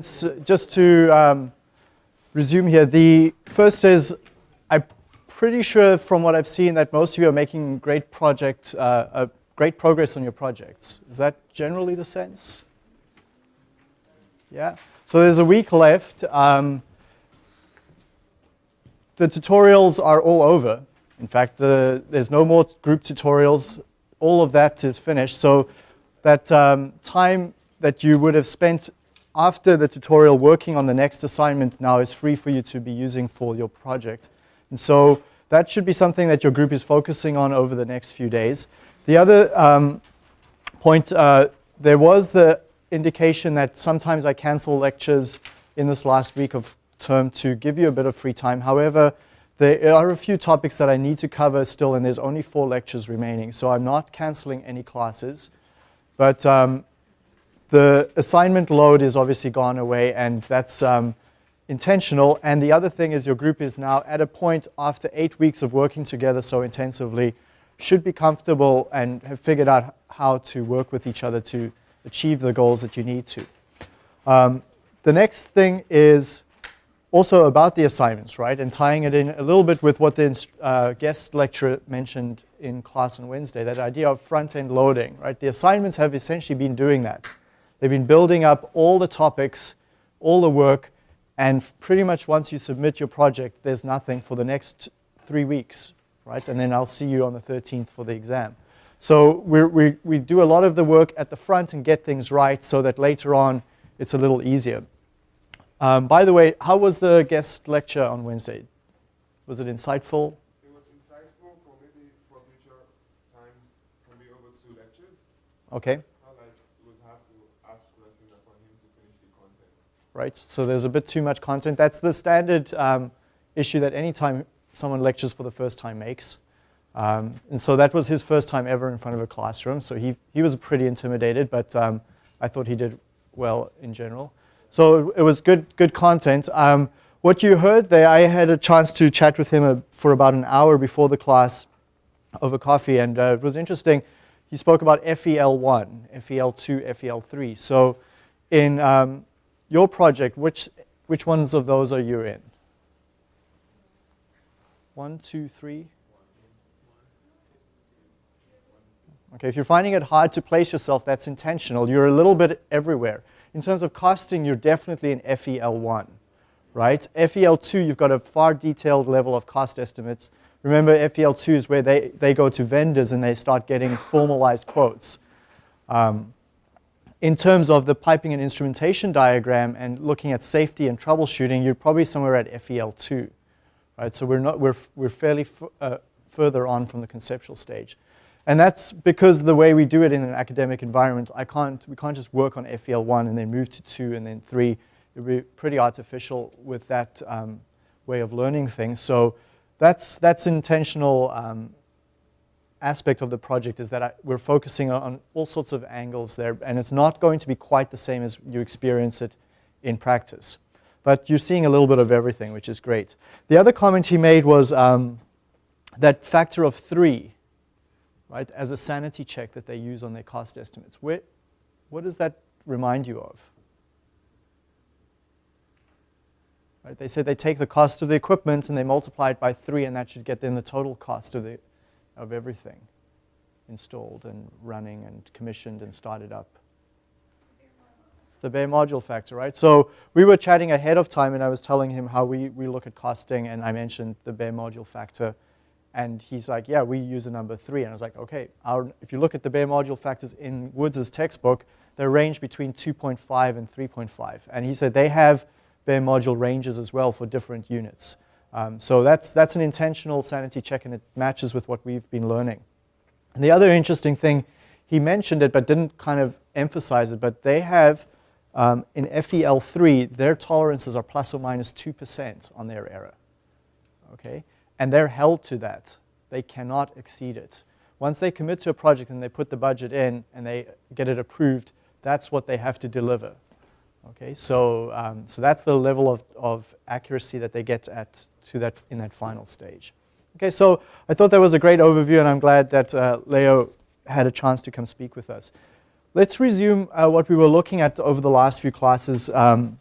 So just to um, resume here, the first is I'm pretty sure from what I've seen that most of you are making great project, uh, uh, great progress on your projects. Is that generally the sense? Yeah. So there's a week left. Um, the tutorials are all over. In fact, the, there's no more group tutorials. All of that is finished. So that um, time that you would have spent after the tutorial working on the next assignment now is free for you to be using for your project. And so that should be something that your group is focusing on over the next few days. The other um, point, uh, there was the indication that sometimes I cancel lectures in this last week of term to give you a bit of free time. However, there are a few topics that I need to cover still, and there's only four lectures remaining. So I'm not canceling any classes. But um, the assignment load is obviously gone away, and that's um, intentional. And the other thing is your group is now at a point after eight weeks of working together so intensively, should be comfortable and have figured out how to work with each other to achieve the goals that you need to. Um, the next thing is also about the assignments, right? And tying it in a little bit with what the uh, guest lecturer mentioned in class on Wednesday, that idea of front-end loading, right? The assignments have essentially been doing that. They've been building up all the topics, all the work, and pretty much once you submit your project, there's nothing for the next three weeks, right? And then I'll see you on the 13th for the exam. So we we, we do a lot of the work at the front and get things right so that later on it's a little easier. Um, by the way, how was the guest lecture on Wednesday? Was it insightful? It was insightful for maybe for future time can be over two lectures. Okay. Right? So there's a bit too much content. That's the standard um, issue that anytime someone lectures for the first time makes. Um, and so that was his first time ever in front of a classroom. So he, he was pretty intimidated, but um, I thought he did well in general. So it was good, good content. Um, what you heard there, I had a chance to chat with him uh, for about an hour before the class over coffee, and uh, it was interesting. He spoke about FEL1, FEL2, FEL3. So in um, your project, which, which ones of those are you in? One, two, three? Okay, if you're finding it hard to place yourself, that's intentional. You're a little bit everywhere. In terms of costing, you're definitely in FEL1, right? FEL2, you've got a far detailed level of cost estimates. Remember, FEL2 is where they, they go to vendors and they start getting formalized quotes. Um, in terms of the piping and instrumentation diagram and looking at safety and troubleshooting, you're probably somewhere at FEL2, right? So we're, not, we're, we're fairly uh, further on from the conceptual stage. And that's because the way we do it in an academic environment, I can't, we can't just work on FEL1 and then move to 2 and then 3. It would be pretty artificial with that um, way of learning things. So that's, that's intentional um, aspect of the project is that I, we're focusing on all sorts of angles there, and it's not going to be quite the same as you experience it in practice. But you're seeing a little bit of everything, which is great. The other comment he made was um, that factor of three, right, as a sanity check that they use on their cost estimates. Where, what does that remind you of? Right, they said they take the cost of the equipment and they multiply it by three, and that should get them the total cost of the of everything installed and running and commissioned and started up. It's the bare module factor, right? So we were chatting ahead of time and I was telling him how we, we look at costing and I mentioned the bare module factor and he's like, yeah, we use a number three. And I was like, okay, our, if you look at the bare module factors in Woods' textbook, they range between 2.5 and 3.5. And he said they have bare module ranges as well for different units. Um, so that's, that's an intentional sanity check and it matches with what we've been learning. And the other interesting thing, he mentioned it but didn't kind of emphasize it, but they have um, in FEL3, their tolerances are plus or minus 2% on their error, okay? And they're held to that. They cannot exceed it. Once they commit to a project and they put the budget in and they get it approved, that's what they have to deliver. Okay, so, um, so that's the level of, of accuracy that they get at to that in that final stage. Okay, so I thought that was a great overview, and I'm glad that uh, Leo had a chance to come speak with us. Let's resume uh, what we were looking at over the last few classes, um,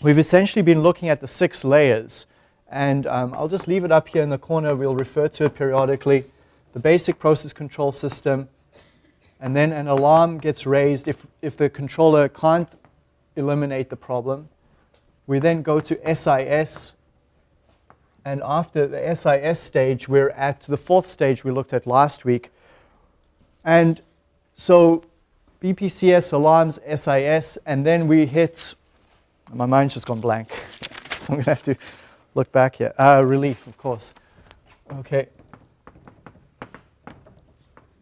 we've essentially been looking at the six layers. And um, I'll just leave it up here in the corner. We'll refer to it periodically. The basic process control system. And then an alarm gets raised if, if the controller can't eliminate the problem. We then go to SIS. And after the SIS stage, we're at the fourth stage we looked at last week. And so BPCS alarms SIS, and then we hit, my mind's just gone blank. so I'm going to have to look back here. Uh, relief, of course. Okay.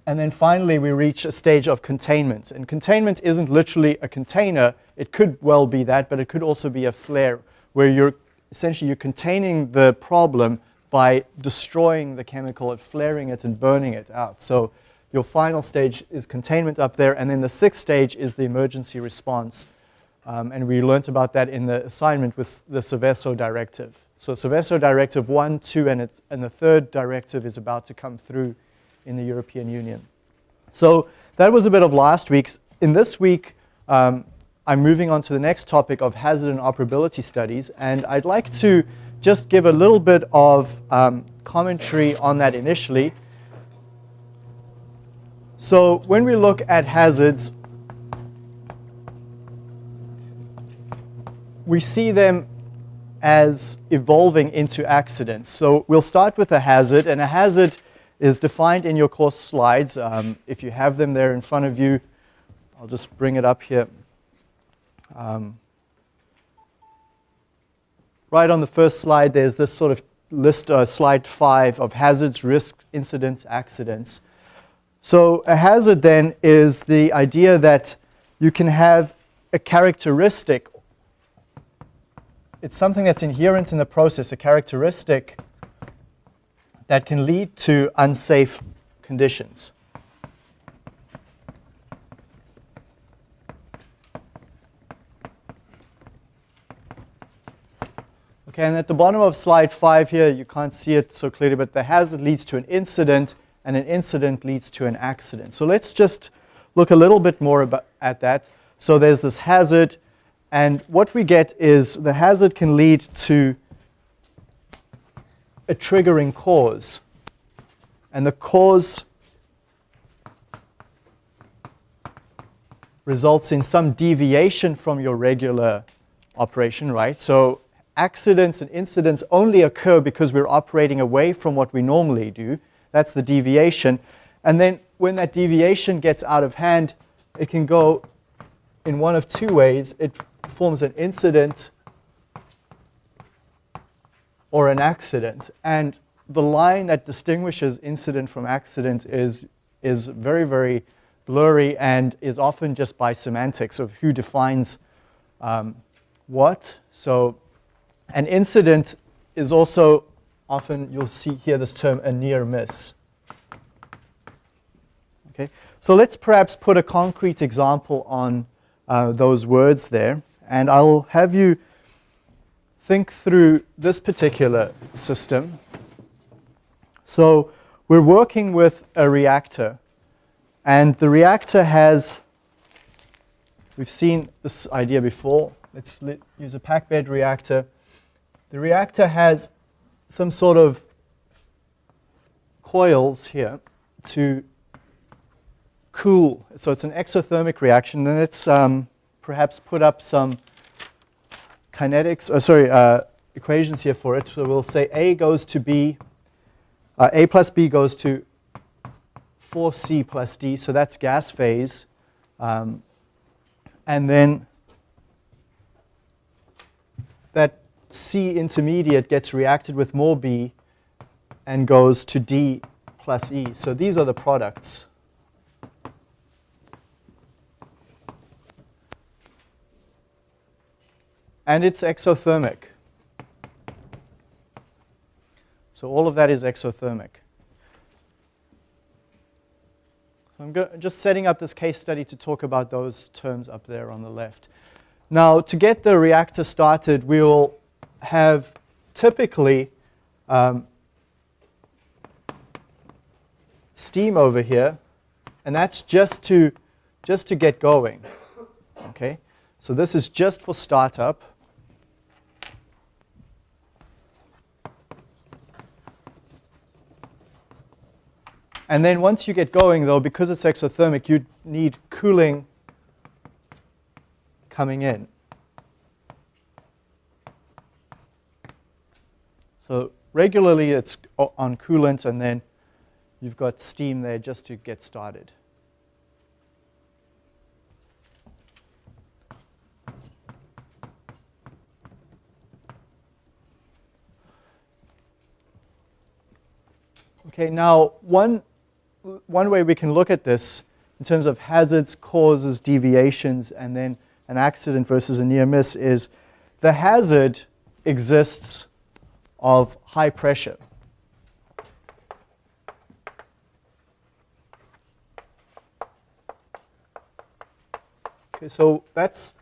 And then finally, we reach a stage of containment. And containment isn't literally a container. It could well be that, but it could also be a flare, where you're essentially you're containing the problem by destroying the chemical and flaring it and burning it out. So your final stage is containment up there, and then the sixth stage is the emergency response. Um, and we learned about that in the assignment with the Seveso directive. So Seveso directive one, two, and, and the third directive is about to come through in the European Union. So that was a bit of last week's. In this week, um, I'm moving on to the next topic of hazard and operability studies, and I'd like to just give a little bit of um, commentary on that initially. So when we look at hazards, we see them as evolving into accidents. So we'll start with a hazard, and a hazard is defined in your course slides. Um, if you have them there in front of you, I'll just bring it up here. Um, right on the first slide, there's this sort of list, uh, slide five of hazards, risks, incidents, accidents. So a hazard then is the idea that you can have a characteristic. It's something that's inherent in the process, a characteristic that can lead to unsafe conditions. Okay, and at the bottom of slide five here, you can't see it so clearly, but the hazard leads to an incident, and an incident leads to an accident. So let's just look a little bit more about, at that. So there's this hazard, and what we get is the hazard can lead to a triggering cause. And the cause results in some deviation from your regular operation, right? So accidents and incidents only occur because we're operating away from what we normally do. That's the deviation. And then when that deviation gets out of hand, it can go in one of two ways. It forms an incident or an accident. And the line that distinguishes incident from accident is, is very, very blurry and is often just by semantics of who defines um, what. So an incident is also often, you'll see here this term, a near miss. Okay, so let's perhaps put a concrete example on uh, those words there. And I'll have you think through this particular system. So we're working with a reactor. And the reactor has, we've seen this idea before. Let's use a packed bed reactor. The reactor has some sort of coils here to cool. So it's an exothermic reaction, and it's um, perhaps put up some kinetics, uh, sorry, uh, equations here for it. So we'll say A goes to B, uh, A plus B goes to 4C plus D, so that's gas phase. Um, and then that C intermediate gets reacted with more B and goes to D plus E. So these are the products. and it's exothermic. So all of that is exothermic. I'm just setting up this case study to talk about those terms up there on the left. Now, to get the reactor started, we will have typically um, steam over here, and that's just to, just to get going, okay? So this is just for startup. And then once you get going, though, because it's exothermic, you need cooling coming in. So regularly it's on coolant, and then you've got steam there just to get started. Okay, now one, one way we can look at this in terms of hazards, causes, deviations, and then an accident versus a near miss is the hazard exists of high pressure. Okay, so that's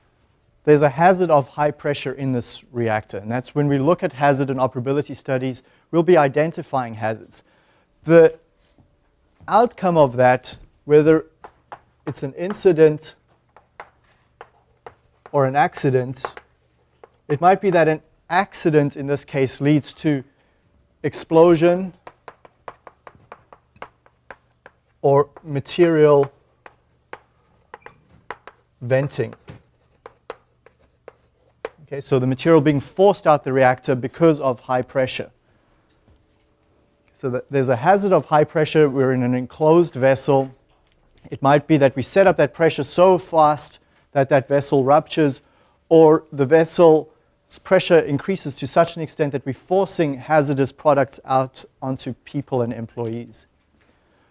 there's a hazard of high pressure in this reactor, and that's when we look at hazard and operability studies, we'll be identifying hazards the outcome of that, whether it's an incident or an accident, it might be that an accident in this case leads to explosion or material venting. Okay, so the material being forced out the reactor because of high pressure. So there's a hazard of high pressure. We're in an enclosed vessel. It might be that we set up that pressure so fast that that vessel ruptures, or the vessel's pressure increases to such an extent that we're forcing hazardous products out onto people and employees.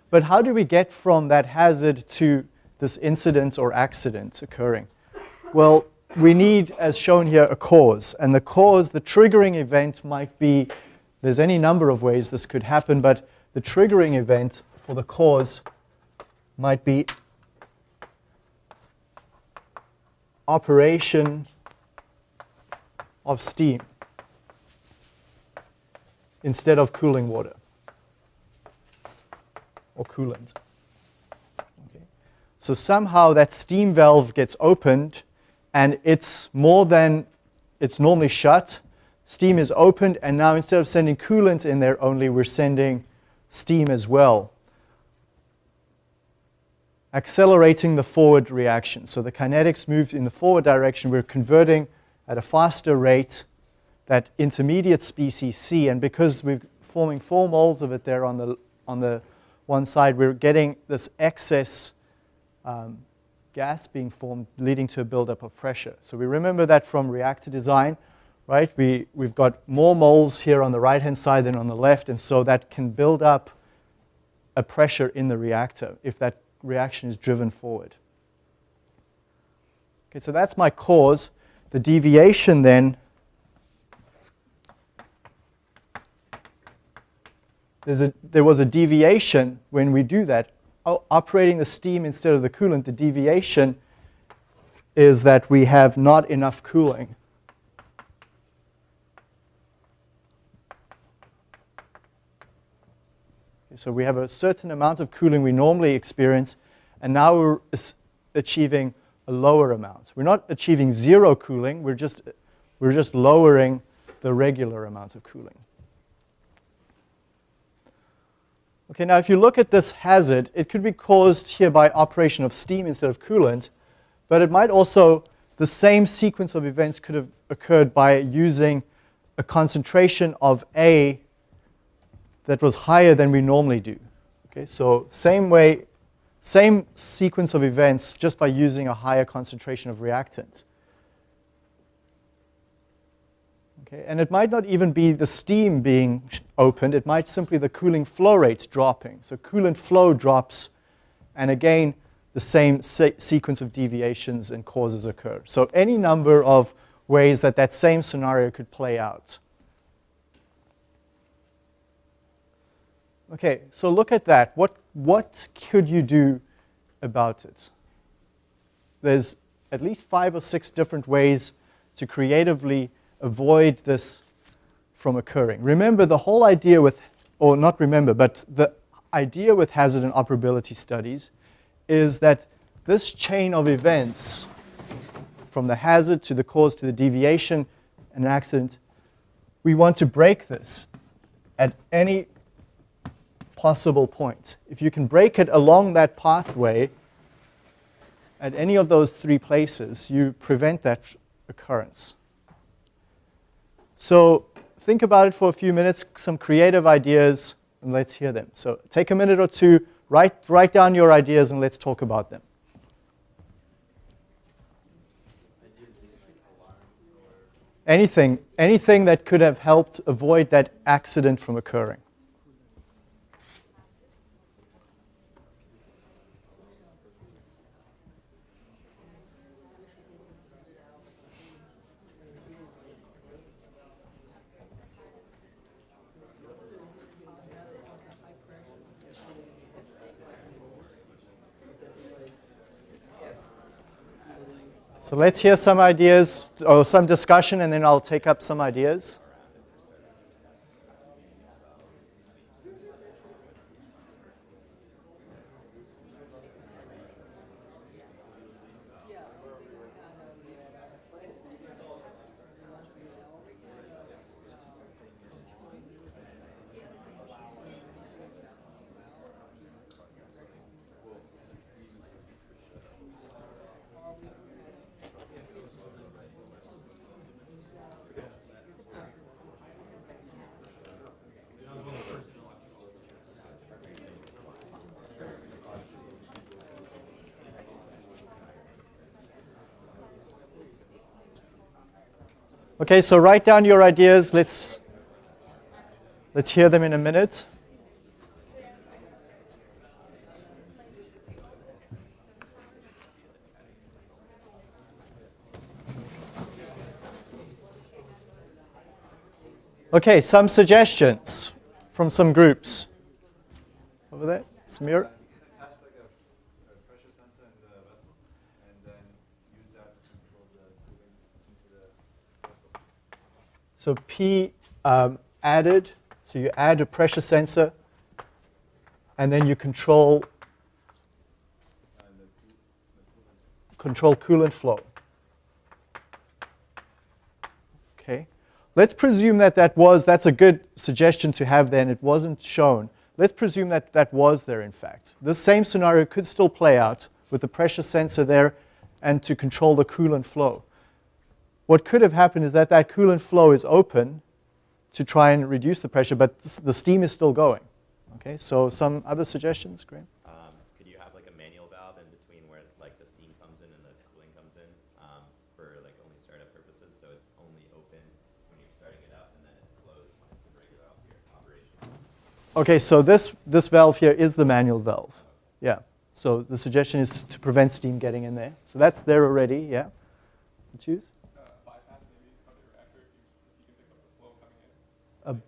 But how do we get from that hazard to this incident or accident occurring? Well, we need, as shown here, a cause. And the cause, the triggering event might be there's any number of ways this could happen, but the triggering event for the cause might be operation of steam instead of cooling water or coolant. Okay. So somehow that steam valve gets opened and it's more than it's normally shut steam is opened, and now instead of sending coolant in there only, we're sending steam as well. Accelerating the forward reaction. So the kinetics moves in the forward direction. We're converting at a faster rate that intermediate species C, and because we're forming four moles of it there on the, on the one side, we're getting this excess um, gas being formed, leading to a buildup of pressure. So we remember that from reactor design right? We, we've got more moles here on the right-hand side than on the left, and so that can build up a pressure in the reactor if that reaction is driven forward. Okay, so that's my cause. The deviation then, a, there was a deviation when we do that. operating the steam instead of the coolant, the deviation is that we have not enough cooling. So we have a certain amount of cooling we normally experience, and now we're achieving a lower amount. We're not achieving zero cooling, we're just, we're just lowering the regular amount of cooling. Okay, now if you look at this hazard, it could be caused here by operation of steam instead of coolant, but it might also, the same sequence of events could have occurred by using a concentration of A that was higher than we normally do. Okay, so same way, same sequence of events just by using a higher concentration of reactant. Okay, and it might not even be the steam being opened, it might simply the cooling flow rate dropping. So coolant flow drops, and again, the same se sequence of deviations and causes occur. So any number of ways that that same scenario could play out. Okay, so look at that. What, what could you do about it? There's at least five or six different ways to creatively avoid this from occurring. Remember the whole idea with, or not remember, but the idea with hazard and operability studies is that this chain of events from the hazard to the cause to the deviation and accident, we want to break this at any possible point. If you can break it along that pathway at any of those three places, you prevent that occurrence. So think about it for a few minutes, some creative ideas, and let's hear them. So take a minute or two, write, write down your ideas, and let's talk about them. Anything, anything that could have helped avoid that accident from occurring. So let's hear some ideas or some discussion, and then I'll take up some ideas. Okay, so write down your ideas. Let's, let's hear them in a minute. Okay, some suggestions from some groups. Over there, Samir. Attach like a, a pressure sensor in the vessel, and then use that to control the cooling into the vessel. So P um, added, so you add a pressure sensor, and then you control the, the control coolant flow. Okay. Let's presume that that was, that's a good suggestion to have then. It wasn't shown. Let's presume that that was there in fact. This same scenario could still play out with the pressure sensor there and to control the coolant flow. What could have happened is that that coolant flow is open to try and reduce the pressure, but the steam is still going. Okay, so some other suggestions, Graham? Um, could you have like a manual valve in between where like the steam comes in and the cooling comes in um, for like only startup purposes? So it's only open when you're starting it up and then it's closed when it's in regular op- operation. Okay, so this, this valve here is the manual valve. Yeah. So the suggestion is to prevent steam getting in there. So that's there already, yeah. Choose? Uh, bypass maybe of the reactor if you, if you can pick up the flow coming in. A- Like, if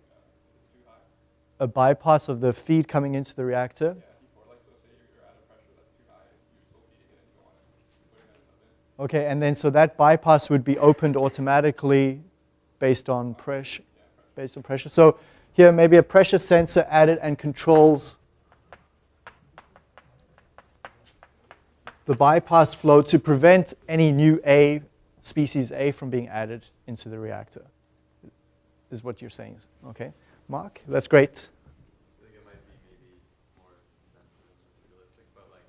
it's too high. A bypass of the feed coming into the reactor. Yeah, before, like, so say you're, you're at a pressure that's too high, you're still feeding it and you don't want to keep putting that stuff in. Okay, and then so that bypass would be opened automatically based on pressure. Based on pressure. So here maybe a pressure sensor added and controls the bypass flow to prevent any new A, species A, from being added into the reactor. Is what you're saying. Okay, Mark, that's great. I think it might be maybe more sensitive realistic, but like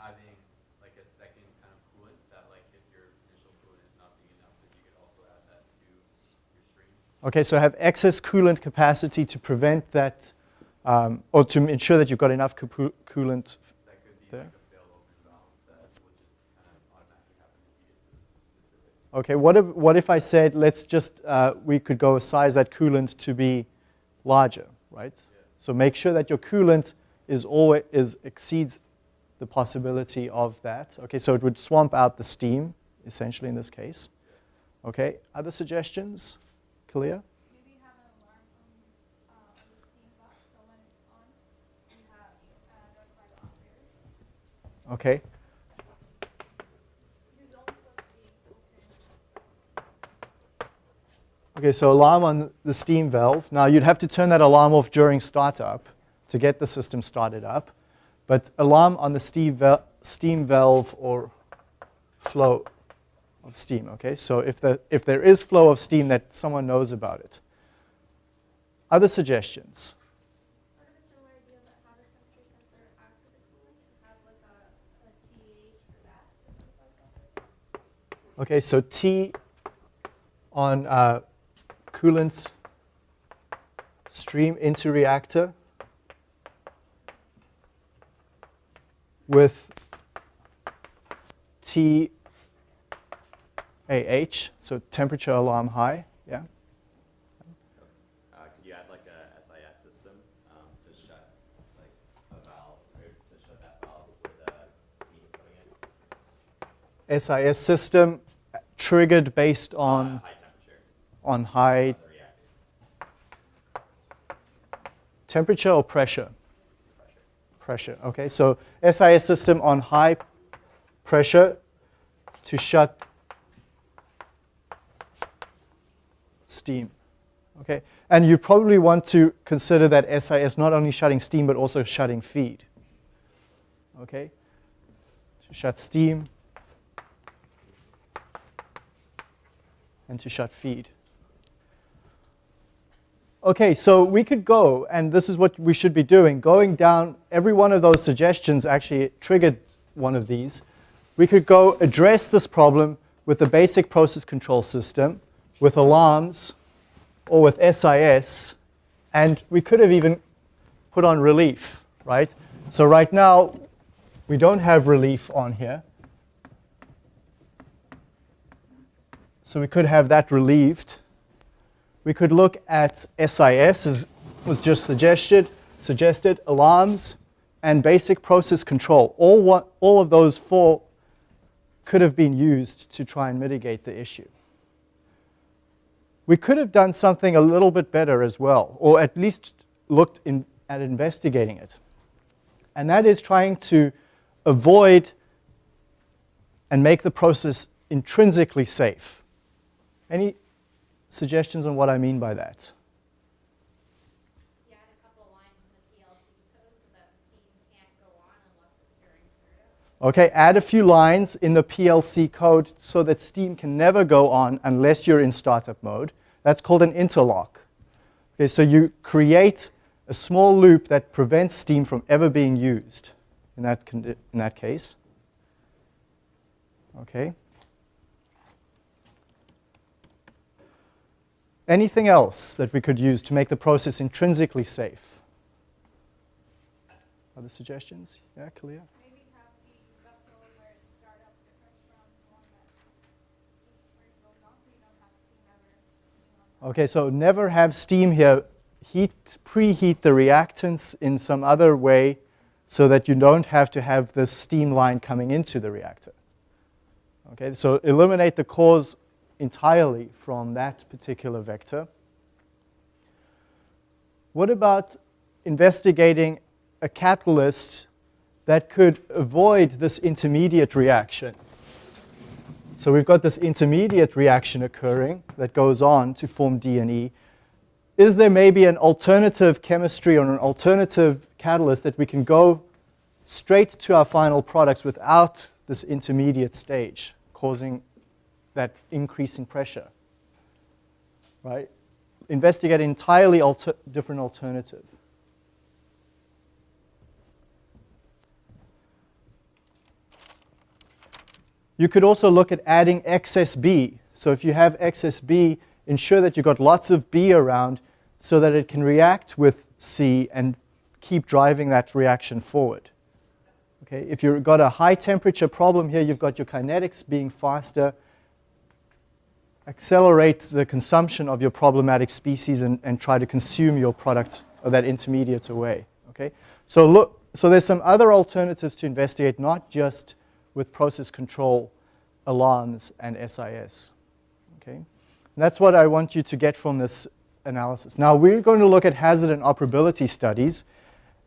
having like a second kind of coolant that like if your initial coolant is not being enough, then you could also add that to your stream. Okay, so have excess coolant capacity to prevent that, um, or to ensure that you've got enough coolant. That could be There. like a fail open valve that would just kind of automatically happen if you get to a specific. Okay, what if, what if I said, let's just, uh, we could go size that coolant to be larger, right? So make sure that your coolant is always, is, exceeds the possibility of that. Okay, so it would swamp out the steam, essentially in this case. Okay, other suggestions? Kalia? Maybe Okay, so alarm on the steam valve. Now you'd have to turn that alarm off during startup to get the system started up. But alarm on the steam, val steam valve or flow of steam, okay? So if, the, if there is flow of steam that someone knows about it. Other suggestions? Okay, so T on uh, coolant stream into reactor with T AH, so temperature alarm high, yeah. Uh, could you add like a SIS system um, to shut like a valve or to shut that valve before the steam coming in? SIS system uh, triggered based Uh, on, temperature on high temperature or? Pressure. Pressure, okay. So SIS system on high pressure to shut steam, okay. And you probably want to consider that SIS not only shutting steam but also shutting feed, okay. To shut steam and to shut feed. Okay, so we could go, and this is what we should be doing, going down, every one of those suggestions actually triggered one of these. We could go address this problem with the basic process control system, with alarms, or with SIS, and we could have even put on relief, right? So right now, we don't have relief on here. So we could have that relieved. We could look at SIS, as was just suggested, suggested alarms, and basic process control. All, one, all of those four could have been used to try and mitigate the issue. We could have done something a little bit better as well, or at least looked in, at investigating it. And that is trying to avoid and make the process intrinsically safe. Any suggestions on what I mean by that? You add a couple lines in the PLC code so that steam can't go on unless it's during startup. Okay, add a few lines in the PLC code so that Steam can never go on unless you're in startup mode. That's called an interlock. Okay, so you create a small loop that prevents Steam from ever being used in that, in that case. Okay. Anything else that we could use to make the process intrinsically safe? Other suggestions? Yeah, Kalia? Maybe have the vessel where it's startup different from the one that's where it goes on, so you don't have steam ever being on. Okay, so never have steam here. Heat, preheat the reactants in some other way so that you don't have to have this steam line coming into the reactor. Okay, so eliminate the cause entirely from that particular vector. What about investigating a catalyst that could avoid this intermediate reaction? So we've got this intermediate reaction occurring that goes on to form D and E. Is there maybe an alternative chemistry or an alternative catalyst that we can go straight to our final products without this intermediate stage causing that increase in pressure? Right? Investigate an entirely alter different alternative. You could also look at adding excess B. So if you have excess B, ensure that you've got lots of B around so that it can react with C and keep driving that reaction forward. Okay, if you've got a high temperature problem here, you've got your kinetics being faster, accelerate the consumption of your problematic species and, and try to consume your product or that intermediate away. Okay? So look, so there's some other alternatives to investigate, not just with process control, alarms, and SIS. Okay? And that's what I want you to get from this analysis. Now we're going to look at hazard and operability studies,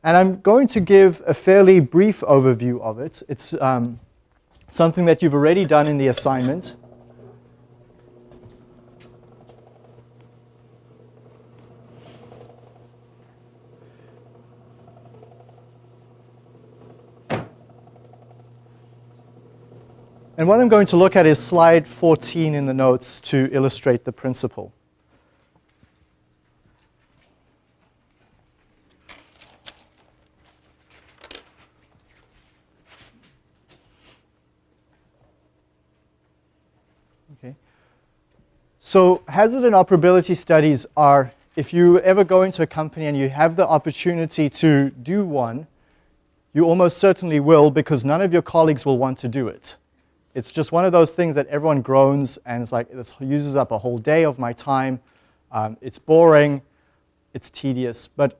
and I'm going to give a fairly brief overview of it. It's um, something that you've already done in the assignment. And what I'm going to look at is slide 14 in the notes to illustrate the principle. Okay. So hazard and operability studies are, if you ever go into a company and you have the opportunity to do one, you almost certainly will because none of your colleagues will want to do it. It's just one of those things that everyone groans and it's like, this uses up a whole day of my time. Um, it's boring, it's tedious. But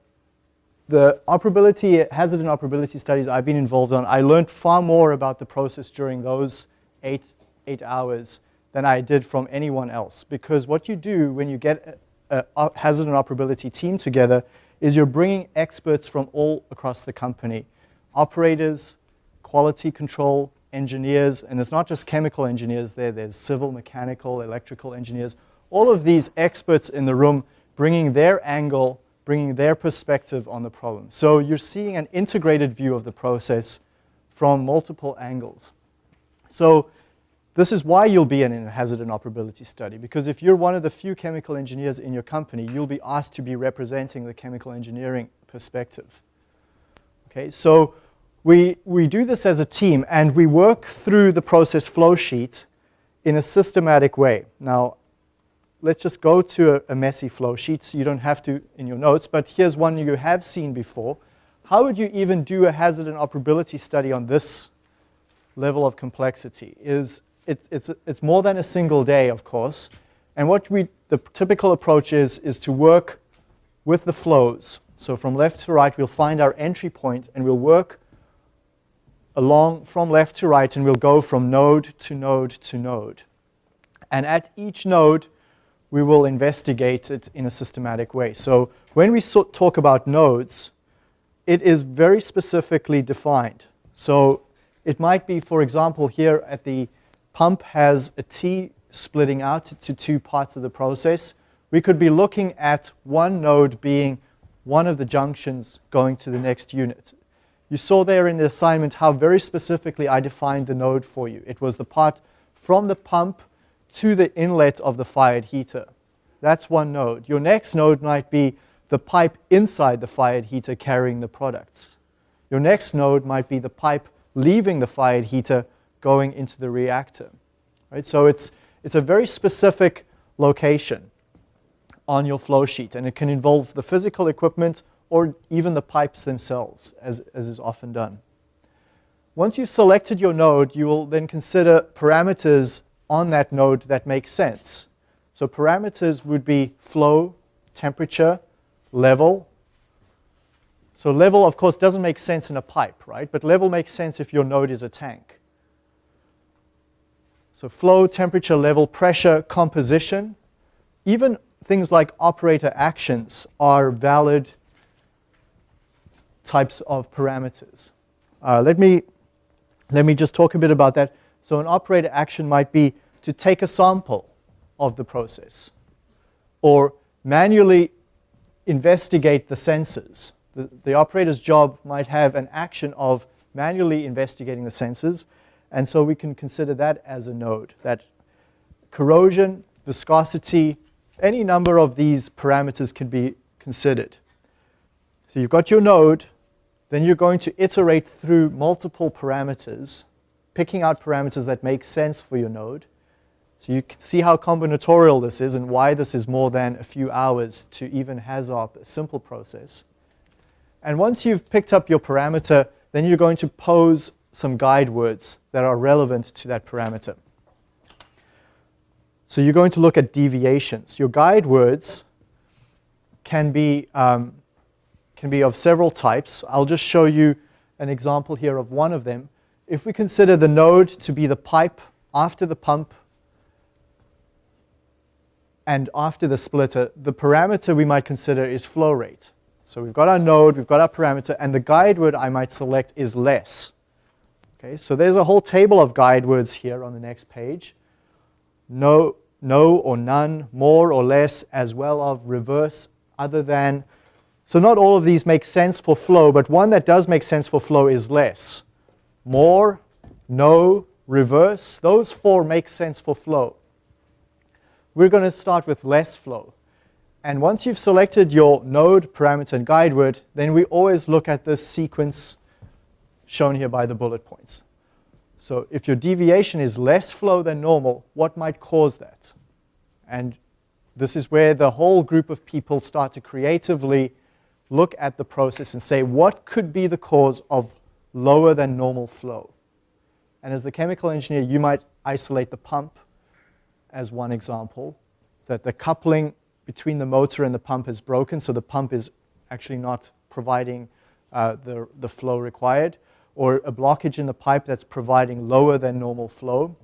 the operability, hazard and operability studies I've been involved on, I learned far more about the process during those eight, eight hours than I did from anyone else. Because what you do when you get a, a hazard and operability team together is you're bringing experts from all across the company. Operators, quality control, engineers, and it's not just chemical engineers there, there's civil, mechanical, electrical engineers. All of these experts in the room bringing their angle, bringing their perspective on the problem. So you're seeing an integrated view of the process from multiple angles. So this is why you'll be in a hazard and operability study, because if you're one of the few chemical engineers in your company, you'll be asked to be representing the chemical engineering perspective. Okay, so we, we do this as a team, and we work through the process flow sheet in a systematic way. Now, let's just go to a, a messy flow sheet. So you don't have to in your notes, but here's one you have seen before. How would you even do a hazard and operability study on this level of complexity? Is it, it's, it's more than a single day, of course. And what we, the typical approach is, is to work with the flows. So from left to right, we'll find our entry point and we'll work along from left to right and we'll go from node to node to node. And at each node, we will investigate it in a systematic way. So when we so talk about nodes, it is very specifically defined. So it might be, for example, here at the pump has a T splitting out to two parts of the process. We could be looking at one node being one of the junctions going to the next unit. You saw there in the assignment how very specifically I defined the node for you. It was the part from the pump to the inlet of the fired heater. That's one node. Your next node might be the pipe inside the fired heater carrying the products. Your next node might be the pipe leaving the fired heater going into the reactor. Right? So it's, it's a very specific location on your flow sheet, and it can involve the physical equipment or even the pipes themselves, as, as is often done. Once you've selected your node, you will then consider parameters on that node that make sense. So parameters would be flow, temperature, level. So level, of course, doesn't make sense in a pipe, right? But level makes sense if your node is a tank. So flow, temperature, level, pressure, composition, even things like operator actions are valid types of parameters. Uh, let, me, let me just talk a bit about that. So an operator action might be to take a sample of the process or manually investigate the sensors. The, the operator's job might have an action of manually investigating the sensors and so we can consider that as a node, that corrosion, viscosity, any number of these parameters can be considered. So you've got your node, then you're going to iterate through multiple parameters, picking out parameters that make sense for your node. So you can see how combinatorial this is and why this is more than a few hours to even HAZOP a simple process. And once you've picked up your parameter, then you're going to pose some guide words that are relevant to that parameter. So you're going to look at deviations. Your guide words can be, um, can be of several types. I'll just show you an example here of one of them. If we consider the node to be the pipe after the pump and after the splitter, the parameter we might consider is flow rate. So we've got our node, we've got our parameter, and the guide word I might select is less. Okay, so there's a whole table of guide words here on the next page. No, no or none, more or less, as well of reverse, other than. So not all of these make sense for flow, but one that does make sense for flow is less. More, no, reverse, those four make sense for flow. We're going to start with less flow. And once you've selected your node, parameter, and guide word, then we always look at this sequence shown here by the bullet points. So if your deviation is less flow than normal, what might cause that? And this is where the whole group of people start to creatively look at the process and say, what could be the cause of lower than normal flow? And as the chemical engineer, you might isolate the pump as one example, that the coupling between the motor and the pump is broken, so the pump is actually not providing uh, the, the flow required, or a blockage in the pipe that's providing lower than normal flow.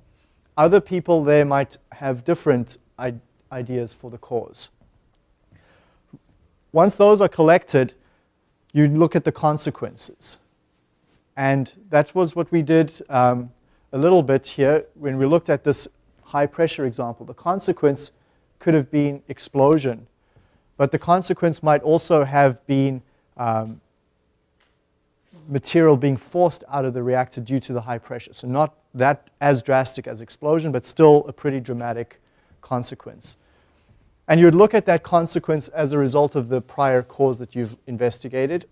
Other people there might have different ideas for the cause. Once those are collected, you look at the consequences. And that was what we did um, a little bit here when we looked at this high pressure example. The consequence could have been explosion, but the consequence might also have been um, material being forced out of the reactor due to the high pressure. So not that as drastic as explosion, but still a pretty dramatic consequence. And you would look at that consequence as a result of the prior cause that you've investigated.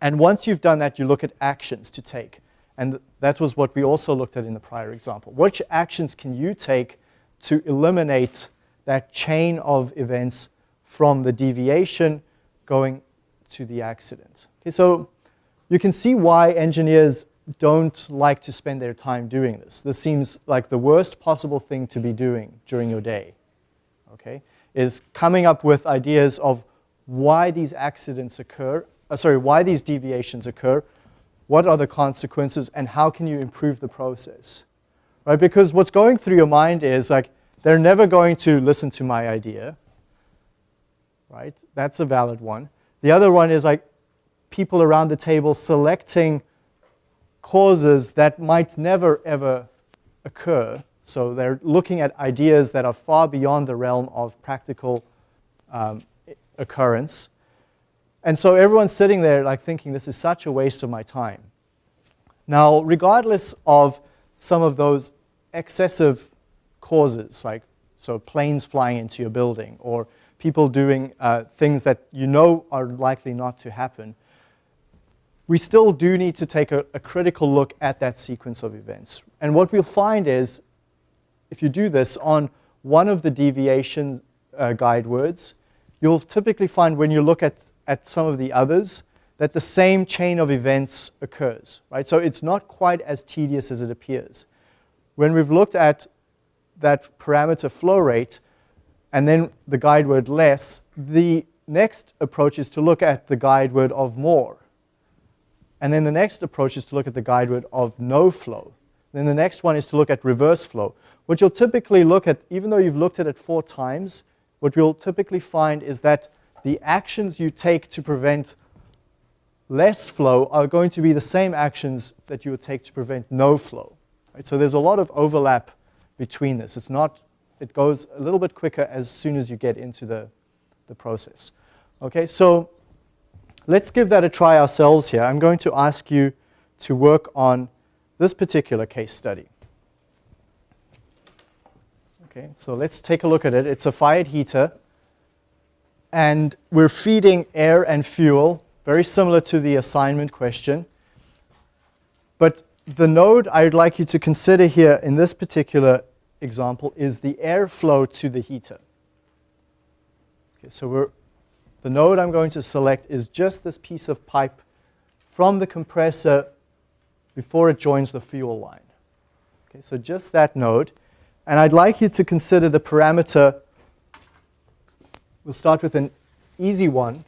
And once you've done that, you look at actions to take. And that was what we also looked at in the prior example. Which actions can you take to eliminate that chain of events from the deviation going to the accident? Okay, so you can see why engineers don't like to spend their time doing this. This seems like the worst possible thing to be doing during your day, okay? Is coming up with ideas of why these accidents occur, uh, sorry, why these deviations occur, what are the consequences, and how can you improve the process? Right? Because what's going through your mind is like, they're never going to listen to my idea. Right? That's a valid one. The other one is like people around the table selecting causes that might never ever occur. So they're looking at ideas that are far beyond the realm of practical um, occurrence. And so everyone's sitting there like thinking, this is such a waste of my time. Now, regardless of some of those excessive causes, like so planes flying into your building or people doing uh, things that you know are likely not to happen, we still do need to take a, a critical look at that sequence of events. And what we'll find is, if you do this on one of the deviation uh, guide words, you'll typically find when you look at at some of the others that the same chain of events occurs, right? So it's not quite as tedious as it appears. When we've looked at that parameter flow rate and then the guide word less, the next approach is to look at the guide word of more. And then the next approach is to look at the guide word of no flow. Then the next one is to look at reverse flow. What you'll typically look at, even though you've looked at it four times, what you'll typically find is that the actions you take to prevent less flow are going to be the same actions that you would take to prevent no flow. Right? So there's a lot of overlap between this. It's not, it goes a little bit quicker as soon as you get into the, the process. Okay, so let's give that a try ourselves here. I'm going to ask you to work on this particular case study. Okay, so let's take a look at it. It's a fired heater and we're feeding air and fuel, very similar to the assignment question. But the node I'd like you to consider here in this particular example is the airflow to the heater. Okay, so we're, the node I'm going to select is just this piece of pipe from the compressor before it joins the fuel line. Okay, so just that node. And I'd like you to consider the parameter We'll start with an easy one.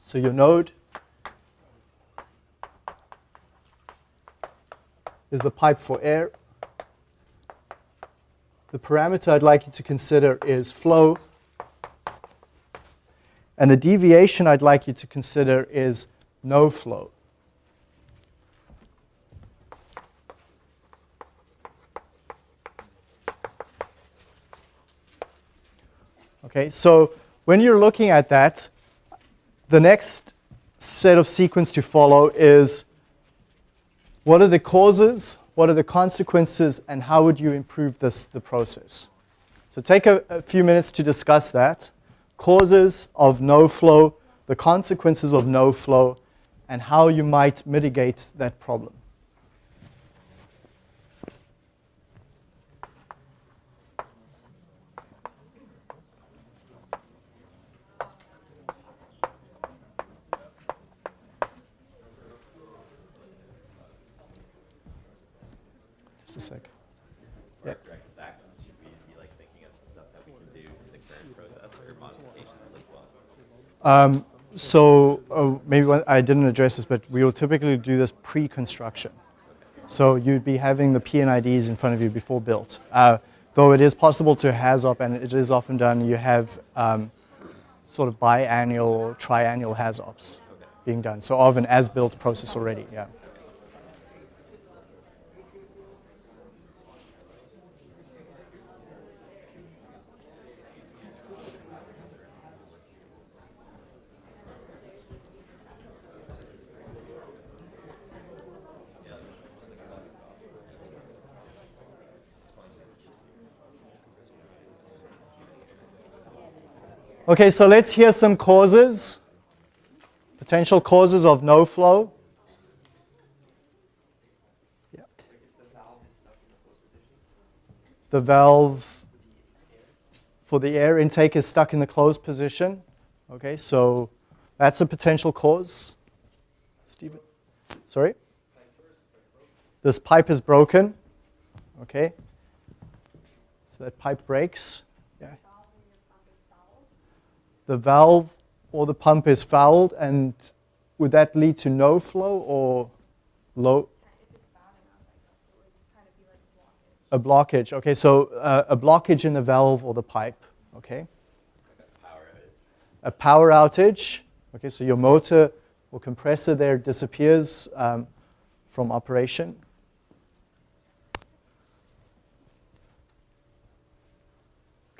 So your node is the pipe for air. The parameter I'd like you to consider is flow. And the deviation I'd like you to consider is no flow. Okay, so when you're looking at that, the next set of sequence to follow is what are the causes, what are the consequences, and how would you improve this, the process? So take a, a few minutes to discuss that. Causes of no flow, the consequences of no flow, and how you might mitigate that problem. Just a sec. Yeah. Direct back, should we be like thinking of stuff that we can do to the current process or modifications as well? Um, so uh, maybe one- I didn't address this, but we will typically do this pre-construction. So you'd be having the P&IDs in front of you before built. Uh, though it is possible to HAZOP, and it is often done, you have um, sort of biannual or triannual HAZOPs being done. So of an as-built process already, yeah. Okay, so let's hear some causes, potential causes of no flow. Yeah. The valve for the air intake is stuck in the closed position. Okay, so that's a potential cause. Stephen, sorry? This pipe is broken. Okay, so that pipe breaks. The valve or the pump is fouled, and would that lead to no flow or low? A blockage. Okay, so uh, a blockage in the valve or the pipe. Okay. A power outage. Okay, so your motor or compressor there disappears um, from operation.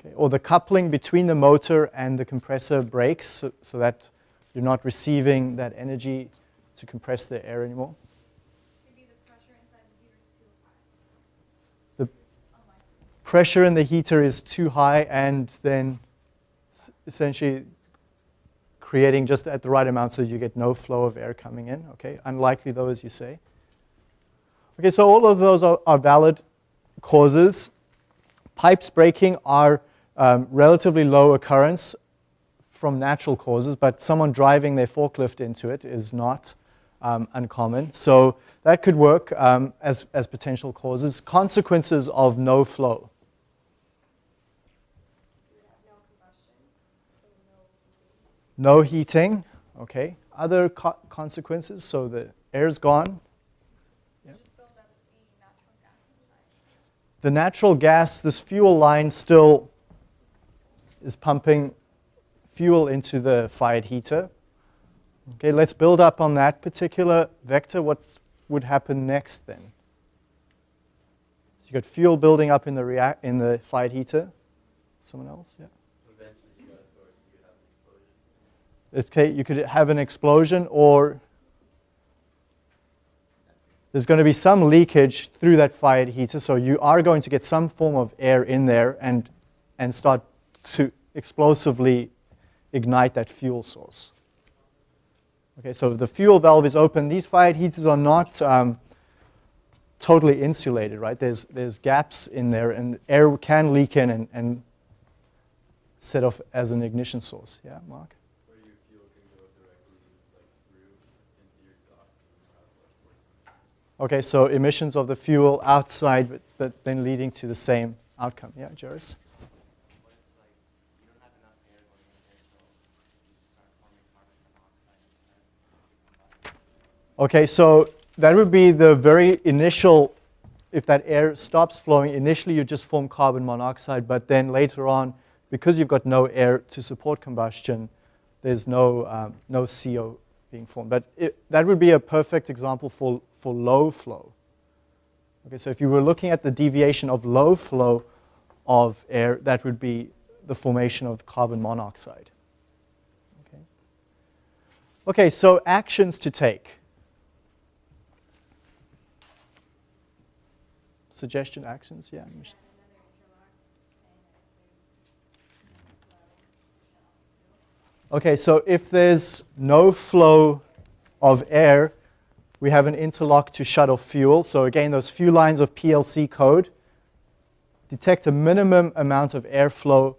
Okay, or the coupling between the motor and the compressor breaks so, so that you're not receiving that energy to compress the air anymore. The pressure inside the heater is too high. The pressure in the heater is too high and then essentially creating just at the right amount so you get no flow of air coming in. Okay, unlikely though, as you say. Okay, so all of those are, are valid causes. Pipes breaking are um, relatively low occurrence from natural causes, but someone driving their forklift into it is not um, uncommon. So that could work um, as, as potential causes. Consequences of no flow. No heating, okay. Other co- consequences, so the air's gone. The natural gas, this fuel line still is pumping fuel into the fired heater. Okay, let's build up on that particular vector. What would happen next then? So you got fuel building up in the react in the fired heater. Someone else? Yeah. Eventually, you got a source, you could have an explosion. Okay, you could have an explosion or there's going to be some leakage through that fired heater, so you are going to get some form of air in there and, and start to explosively ignite that fuel source. Okay, so the fuel valve is open. These fired heaters are not um, totally insulated, right? There's, there's gaps in there, and air can leak in and, and set off as an ignition source. Yeah, Mark? Where your fuel can go directly like through into your exhaust and out what's Okay, so emissions of the fuel outside, but, but then leading to the same outcome. Yeah, Jairus? What if like you don't have enough air going in there, so you start forming carbon monoxide instead? Okay, so that would be the very initial, if that air stops flowing, initially you just form carbon monoxide, but then later on, because you've got no air to support combustion, there's no, um, no CO being formed. But it, that would be a perfect example for, for low flow. Okay, so if you were looking at the deviation of low flow of air, that would be the formation of carbon monoxide. Okay, okay so actions to take. Suggestion actions, yeah. Okay, so if there's no flow of air, we have an interlock to shut off fuel. So again, those few lines of PLC code detect a minimum amount of airflow.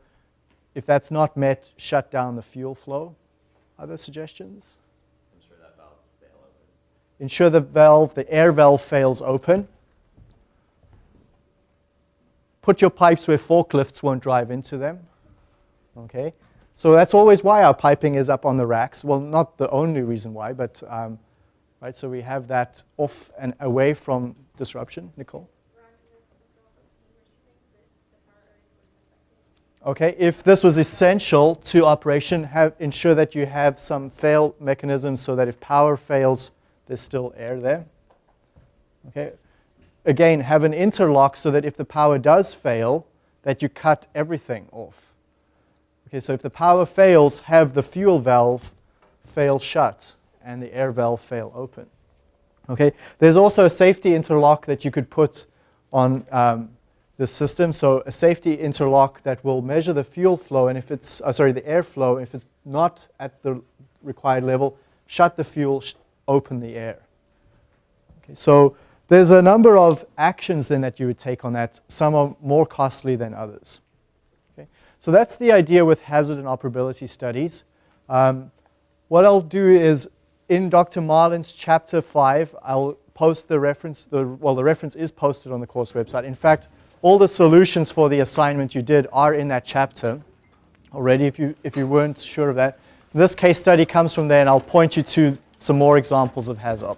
If that's not met, shut down the fuel flow. Other suggestions? Ensure that valves fail open. Ensure the valve, the air valve fails open. Put your pipes where forklifts won't drive into them. Okay, so that's always why our piping is up on the racks. Well, not the only reason why, but um, right. So we have that off and away from disruption. Nicole. Okay, if this was essential to operation, have, ensure that you have some fail mechanisms so that if power fails, there's still air there. Okay, again, have an interlock so that if the power does fail, that you cut everything off. Okay, so if the power fails, have the fuel valve fail shut and the air valve fail open. Okay, there's also a safety interlock that you could put on um, the system. So a safety interlock that will measure the fuel flow, and if it's uh, sorry, the airflow. If it's not at the required level, shut the fuel, open the air. Okay, so there's a number of actions then that you would take on that. Some are more costly than others. Okay, so that's the idea with hazard and operability studies. Um, what I'll do is in Dr. Marlin's chapter five, I'll post the reference. The, well, the reference is posted on the course website. In fact all the solutions for the assignment you did are in that chapter already if you, if you weren't sure of that. This case study comes from there and I'll point you to some more examples of HAZOP.